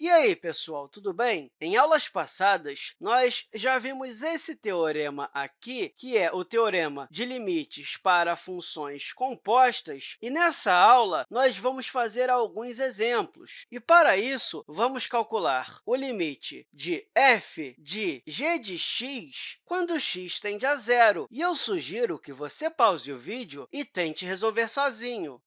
E aí, pessoal, tudo bem? Em aulas passadas, nós já vimos esse teorema aqui, que é o teorema de limites para funções compostas, e nessa aula nós vamos fazer alguns exemplos. E, para isso, vamos calcular o limite de f de g de x quando x tende a zero. E eu sugiro que você pause o vídeo e tente resolver sozinho.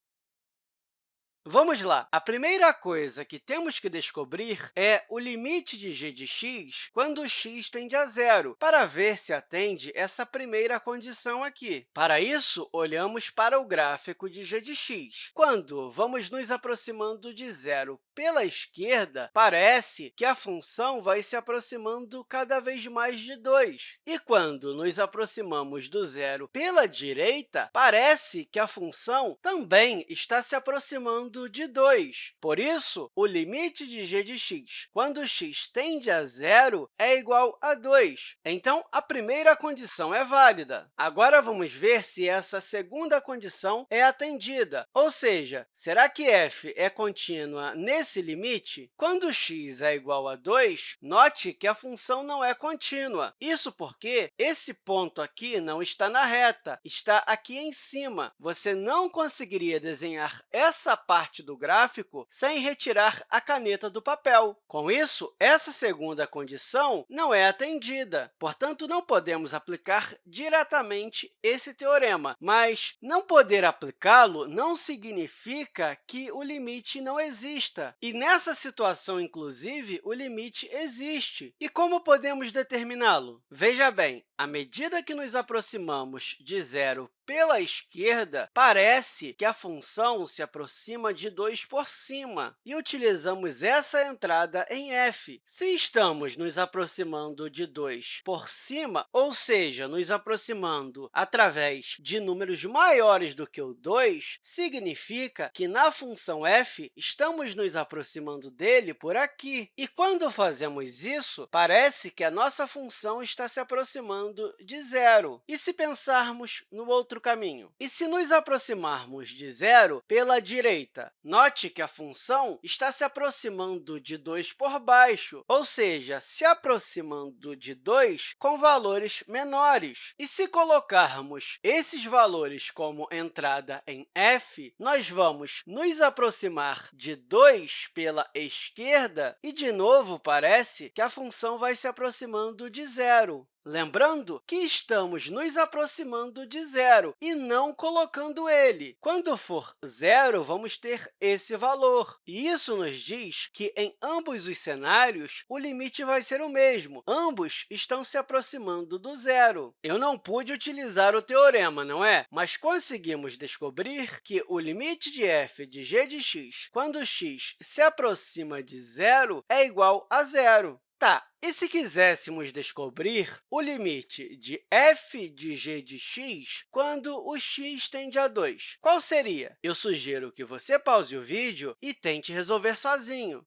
Vamos lá. A primeira coisa que temos que descobrir é o limite de g de x quando x tende a zero, para ver se atende essa primeira condição aqui. Para isso, olhamos para o gráfico de g de x. Quando vamos nos aproximando de zero pela esquerda, parece que a função vai se aproximando cada vez mais de 2. E quando nos aproximamos do zero pela direita, parece que a função também está se aproximando de 2. Por isso, o limite de g de x, quando x tende a zero, é igual a 2. Então, a primeira condição é válida. Agora, vamos ver se essa segunda condição é atendida, ou seja, será que f é contínua nesse limite? Quando x é igual a 2, note que a função não é contínua. Isso porque esse ponto aqui não está na reta, está aqui em cima. Você não conseguiria desenhar essa parte do gráfico sem retirar a caneta do papel. Com isso, essa segunda condição não é atendida, portanto, não podemos aplicar diretamente esse teorema. Mas não poder aplicá-lo não significa que o limite não exista. E nessa situação, inclusive, o limite existe. E como podemos determiná-lo? Veja bem, à medida que nos aproximamos de zero pela esquerda, parece que a função se aproxima de 2 por cima, e utilizamos essa entrada em f. Se estamos nos aproximando de 2 por cima, ou seja, nos aproximando através de números maiores do que o 2, significa que, na função f, estamos nos aproximando dele por aqui. E quando fazemos isso, parece que a nossa função está se aproximando de zero. E se pensarmos no outro caminho? E se nos aproximarmos de zero pela direita? Note que a função está se aproximando de 2 por baixo, ou seja, se aproximando de 2 com valores menores. E se colocarmos esses valores como entrada em f, nós vamos nos aproximar de 2 pela esquerda e, de novo, parece que a função vai se aproximando de zero. Lembrando que estamos nos aproximando de zero e não colocando ele. Quando for zero, vamos ter esse valor. E isso nos diz que, em ambos os cenários, o limite vai ser o mesmo. Ambos estão se aproximando do zero. Eu não pude utilizar o teorema, não é? Mas conseguimos descobrir que o limite de f de g de x, quando x se aproxima de zero, é igual a zero. Tá, e se quiséssemos descobrir o limite de f de g de x quando o x tende a 2? Qual seria? Eu sugiro que você pause o vídeo e tente resolver sozinho.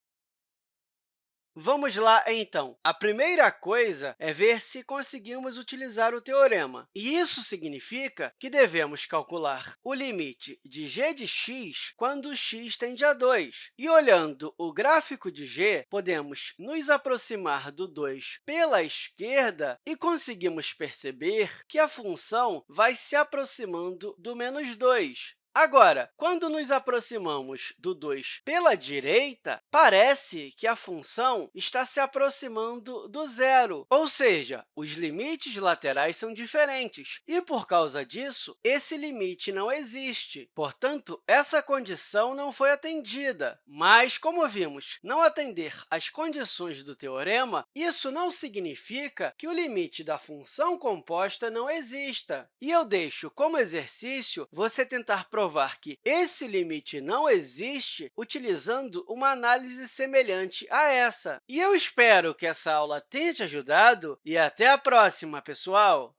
Vamos lá, então. A primeira coisa é ver se conseguimos utilizar o teorema. E isso significa que devemos calcular o limite de g de x quando x tende a 2. E, olhando o gráfico de g, podemos nos aproximar do 2 pela esquerda e conseguimos perceber que a função vai se aproximando do menos 2. Agora, quando nos aproximamos do 2 pela direita, parece que a função está se aproximando do zero, ou seja, os limites laterais são diferentes, e, por causa disso, esse limite não existe. Portanto, essa condição não foi atendida. Mas, como vimos, não atender às condições do teorema, isso não significa que o limite da função composta não exista. E eu deixo como exercício você tentar provar provar que esse limite não existe utilizando uma análise semelhante a essa. E eu espero que essa aula tenha te ajudado e até a próxima, pessoal!